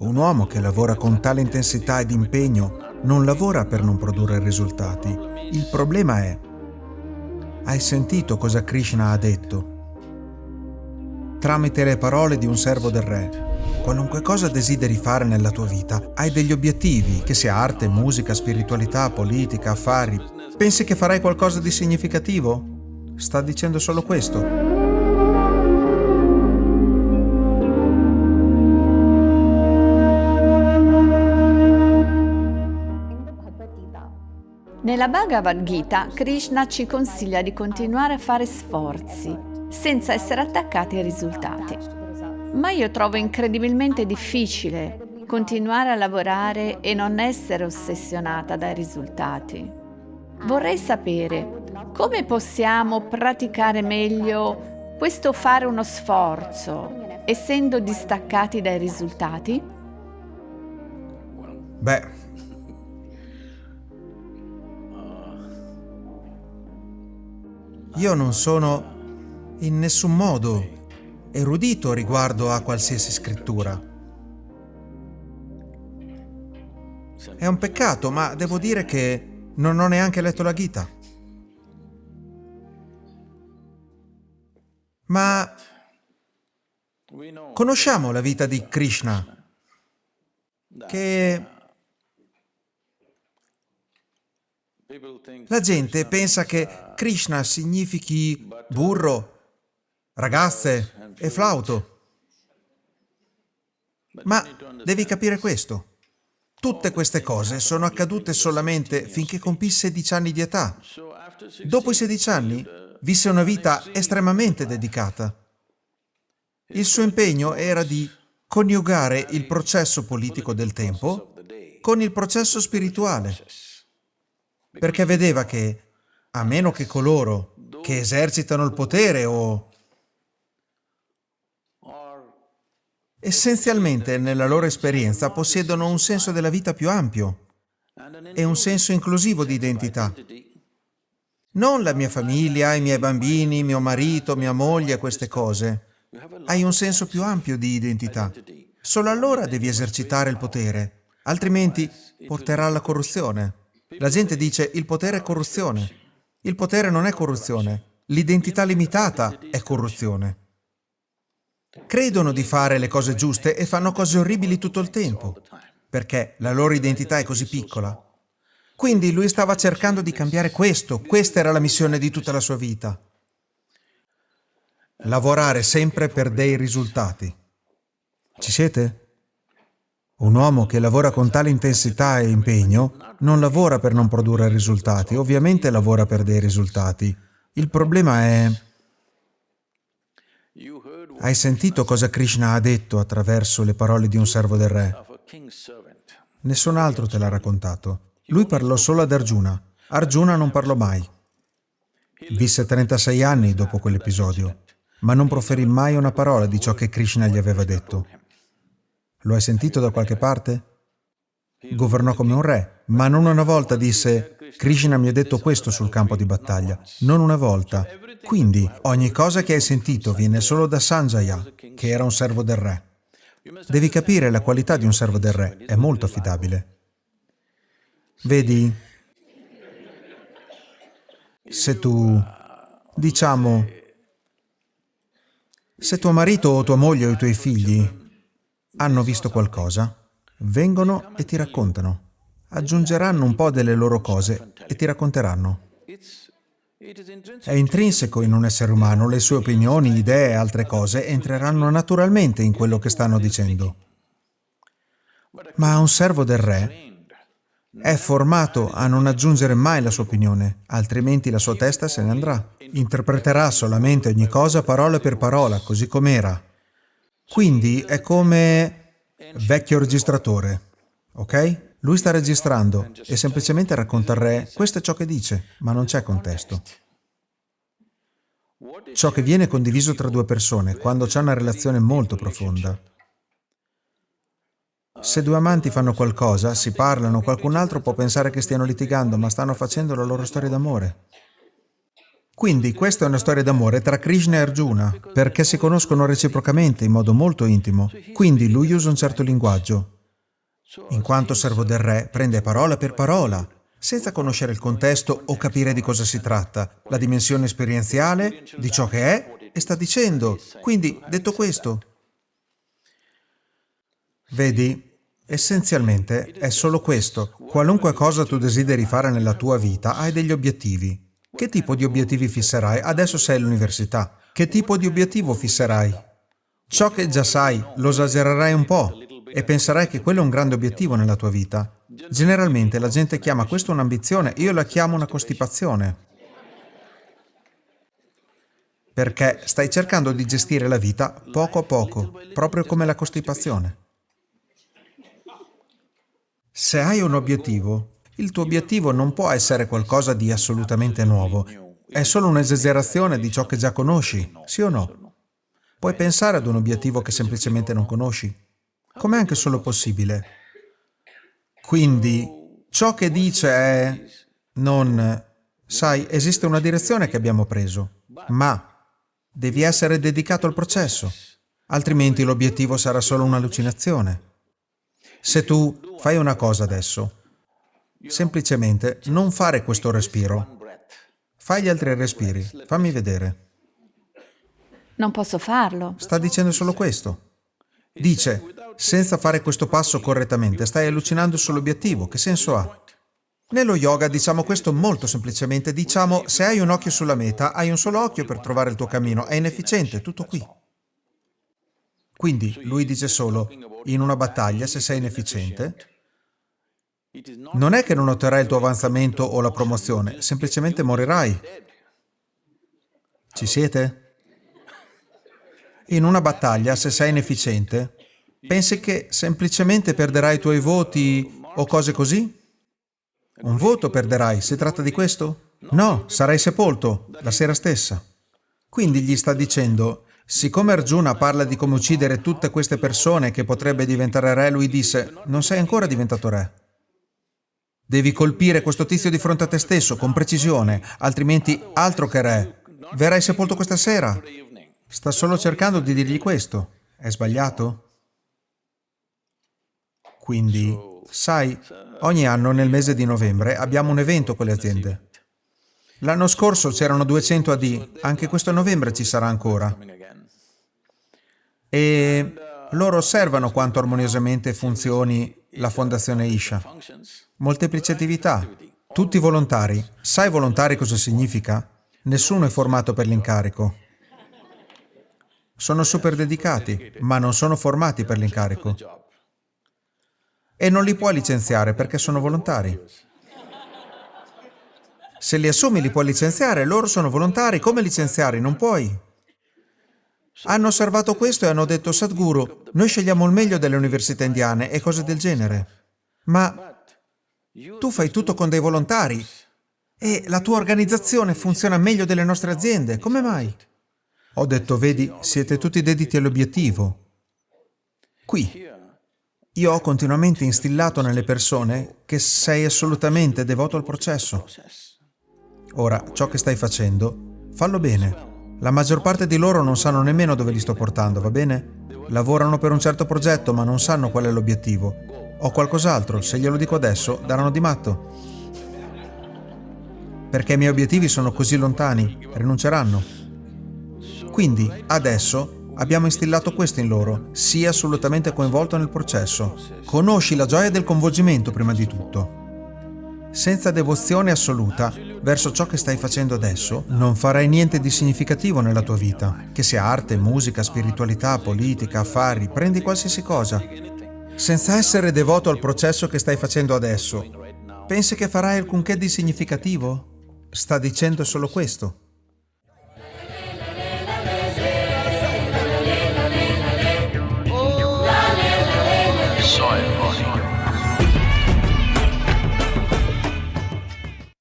Un uomo che lavora con tale intensità ed impegno non lavora per non produrre risultati. Il problema è, hai sentito cosa Krishna ha detto? Tramite le parole di un servo del re, qualunque cosa desideri fare nella tua vita, hai degli obiettivi, che sia arte, musica, spiritualità, politica, affari. Pensi che farai qualcosa di significativo? Sta dicendo solo questo. Nella Bhagavad Gita, Krishna ci consiglia di continuare a fare sforzi, senza essere attaccati ai risultati. Ma io trovo incredibilmente difficile continuare a lavorare e non essere ossessionata dai risultati. Vorrei sapere come possiamo praticare meglio questo fare uno sforzo, essendo distaccati dai risultati? Beh, Io non sono in nessun modo erudito riguardo a qualsiasi scrittura. È un peccato, ma devo dire che non ho neanche letto la Gita. Ma conosciamo la vita di Krishna, che La gente pensa che Krishna significhi burro, ragazze e flauto. Ma devi capire questo. Tutte queste cose sono accadute solamente finché compì 16 anni di età. Dopo i 16 anni visse una vita estremamente dedicata. Il suo impegno era di coniugare il processo politico del tempo con il processo spirituale perché vedeva che, a meno che coloro che esercitano il potere o essenzialmente nella loro esperienza possiedono un senso della vita più ampio e un senso inclusivo di identità. Non la mia famiglia, i miei bambini, mio marito, mia moglie, queste cose. Hai un senso più ampio di identità. Solo allora devi esercitare il potere, altrimenti porterà alla corruzione. La gente dice il potere è corruzione. Il potere non è corruzione. L'identità limitata è corruzione. Credono di fare le cose giuste e fanno cose orribili tutto il tempo, perché la loro identità è così piccola. Quindi lui stava cercando di cambiare questo, questa era la missione di tutta la sua vita. Lavorare sempre per dei risultati. Ci siete? Un uomo che lavora con tale intensità e impegno non lavora per non produrre risultati, ovviamente lavora per dei risultati. Il problema è... Hai sentito cosa Krishna ha detto attraverso le parole di un servo del re? Nessun altro te l'ha raccontato. Lui parlò solo ad Arjuna. Arjuna non parlò mai. Visse 36 anni dopo quell'episodio, ma non proferì mai una parola di ciò che Krishna gli aveva detto. Lo hai sentito da qualche parte? Governò come un re, ma non una volta disse Krishna mi ha detto questo sul campo di battaglia. Non una volta. Quindi ogni cosa che hai sentito viene solo da Sanjaya, che era un servo del re. Devi capire la qualità di un servo del re, è molto affidabile. Vedi, se tu, diciamo, se tuo marito o tua moglie o i tuoi figli hanno visto qualcosa, vengono e ti raccontano. Aggiungeranno un po' delle loro cose e ti racconteranno. È intrinseco in un essere umano, le sue opinioni, idee e altre cose entreranno naturalmente in quello che stanno dicendo. Ma un servo del re è formato a non aggiungere mai la sua opinione, altrimenti la sua testa se ne andrà. Interpreterà solamente ogni cosa parola per parola, così com'era, quindi è come vecchio registratore, ok? Lui sta registrando e semplicemente racconta al re questo è ciò che dice, ma non c'è contesto. Ciò che viene condiviso tra due persone quando c'è una relazione molto profonda. Se due amanti fanno qualcosa, si parlano, qualcun altro può pensare che stiano litigando, ma stanno facendo la loro storia d'amore. Quindi questa è una storia d'amore tra Krishna e Arjuna, perché si conoscono reciprocamente in modo molto intimo. Quindi lui usa un certo linguaggio. In quanto servo del re, prende parola per parola, senza conoscere il contesto o capire di cosa si tratta, la dimensione esperienziale di ciò che è e sta dicendo. Quindi, detto questo, vedi, essenzialmente è solo questo. Qualunque cosa tu desideri fare nella tua vita, hai degli obiettivi. Che tipo di obiettivi fisserai? Adesso sei all'università. Che tipo di obiettivo fisserai? Ciò che già sai, lo esagererai un po' e penserai che quello è un grande obiettivo nella tua vita. Generalmente la gente chiama questo un'ambizione, io la chiamo una costipazione. Perché stai cercando di gestire la vita poco a poco, proprio come la costipazione. Se hai un obiettivo, il tuo obiettivo non può essere qualcosa di assolutamente nuovo, è solo un'esagerazione di ciò che già conosci, sì o no? Puoi pensare ad un obiettivo che semplicemente non conosci? Com'è anche solo possibile? Quindi, ciò che dice è non... Sai, esiste una direzione che abbiamo preso, ma devi essere dedicato al processo, altrimenti l'obiettivo sarà solo un'allucinazione. Se tu fai una cosa adesso Semplicemente non fare questo respiro. Fai gli altri respiri. Fammi vedere. Non posso farlo. Sta dicendo solo questo. Dice, senza fare questo passo correttamente, stai allucinando sull'obiettivo. Che senso ha? Nello yoga diciamo questo molto semplicemente. Diciamo, se hai un occhio sulla meta, hai un solo occhio per trovare il tuo cammino. È inefficiente, tutto qui. Quindi lui dice solo, in una battaglia, se sei inefficiente, non è che non otterrai il tuo avanzamento o la promozione, semplicemente morirai. Ci siete? In una battaglia, se sei inefficiente, pensi che semplicemente perderai i tuoi voti o cose così? Un voto perderai, si tratta di questo? No, sarai sepolto, la sera stessa. Quindi gli sta dicendo, siccome Arjuna parla di come uccidere tutte queste persone che potrebbe diventare re, lui disse, non sei ancora diventato re. Devi colpire questo tizio di fronte a te stesso, con precisione, altrimenti altro che re. Verrai sepolto questa sera. Sta solo cercando di dirgli questo. È sbagliato? Quindi, sai, ogni anno nel mese di novembre abbiamo un evento con le aziende. L'anno scorso c'erano 200 AD, anche questo novembre ci sarà ancora. E loro osservano quanto armoniosamente funzioni la Fondazione Isha. Molteplicatività. Tutti volontari. Sai volontari cosa significa? Nessuno è formato per l'incarico. Sono super dedicati, ma non sono formati per l'incarico. E non li puoi licenziare perché sono volontari. Se li assumi li puoi licenziare, loro sono volontari, come licenziare? Non puoi. Hanno osservato questo e hanno detto, Sadhguru, noi scegliamo il meglio delle università indiane e cose del genere. Ma tu fai tutto con dei volontari e la tua organizzazione funziona meglio delle nostre aziende. Come mai? Ho detto, vedi, siete tutti dediti all'obiettivo. Qui, io ho continuamente instillato nelle persone che sei assolutamente devoto al processo. Ora, ciò che stai facendo, fallo bene. La maggior parte di loro non sanno nemmeno dove li sto portando, va bene? Lavorano per un certo progetto ma non sanno qual è l'obiettivo. Ho qualcos'altro, se glielo dico adesso, daranno di matto. Perché i miei obiettivi sono così lontani, rinunceranno. Quindi, adesso, abbiamo instillato questo in loro, sii assolutamente coinvolto nel processo. Conosci la gioia del coinvolgimento prima di tutto. Senza devozione assoluta verso ciò che stai facendo adesso, non farai niente di significativo nella tua vita. Che sia arte, musica, spiritualità, politica, affari, prendi qualsiasi cosa. Senza essere devoto al processo che stai facendo adesso, pensi che farai alcunché di significativo? Sta dicendo solo questo.